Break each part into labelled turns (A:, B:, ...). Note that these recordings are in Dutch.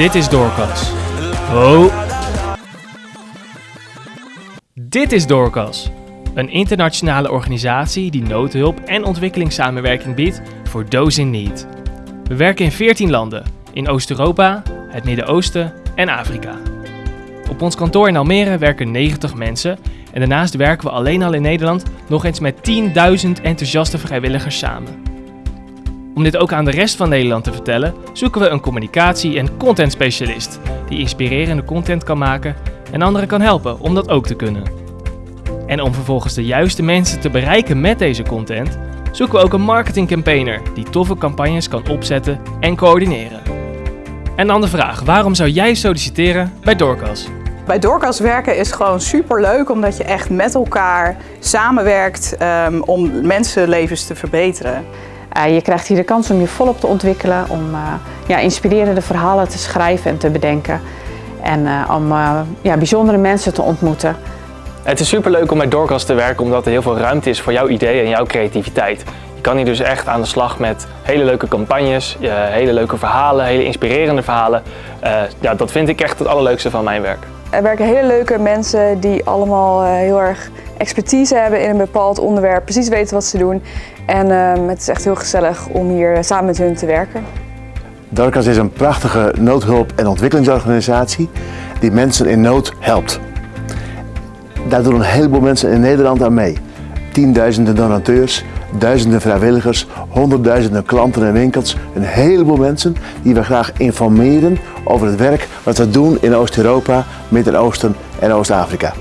A: Dit is Doorkas. Oh. Dit is Doorkas. Een internationale organisatie die noodhulp en ontwikkelingssamenwerking biedt voor those in need. We werken in 14 landen, in Oost-Europa, het Midden-Oosten en Afrika. Op ons kantoor in Almere werken 90 mensen en daarnaast werken we alleen al in Nederland nog eens met 10.000 enthousiaste vrijwilligers samen. Om dit ook aan de rest van Nederland te vertellen, zoeken we een communicatie- en contentspecialist die inspirerende content kan maken en anderen kan helpen om dat ook te kunnen. En om vervolgens de juiste mensen te bereiken met deze content, zoeken we ook een marketingcampaigner die toffe campagnes kan opzetten en coördineren. En dan de vraag, waarom zou jij solliciteren bij Doorkas?
B: Bij Doorkas werken is gewoon super leuk omdat je echt met elkaar samenwerkt um, om mensenlevens te verbeteren.
C: Uh, je krijgt hier de kans om je volop te ontwikkelen, om uh, ja, inspirerende verhalen te schrijven en te bedenken. En uh, om ja, bijzondere mensen te ontmoeten.
D: Het is super leuk om bij Doorkas te werken omdat er heel veel ruimte is voor jouw ideeën en jouw creativiteit. Je kan hier dus echt aan de slag met hele leuke campagnes, hele leuke verhalen, hele inspirerende verhalen. ja, dat vind ik echt het allerleukste van mijn werk.
E: Er werken hele leuke mensen die allemaal heel erg expertise hebben in een bepaald onderwerp, precies weten wat ze doen. En uh, het is echt heel gezellig om hier samen met hun te werken.
F: Dorcas is een prachtige noodhulp- en ontwikkelingsorganisatie die mensen in nood helpt. Daar doen een heleboel mensen in Nederland aan mee. Tienduizenden donateurs, duizenden vrijwilligers, honderdduizenden klanten en winkels. Een heleboel mensen die we graag informeren over het werk wat we doen in Oost-Europa, Midden-Oosten en Oost-Afrika.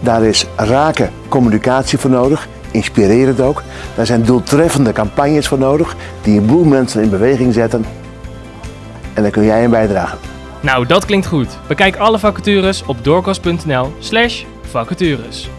F: Daar is rake communicatie voor nodig, inspirerend ook. Daar zijn doeltreffende campagnes voor nodig die een boel mensen in beweging zetten. En daar kun jij in bijdragen.
A: Nou, dat klinkt goed. Bekijk alle vacatures op doorkast.nl slash vacatures.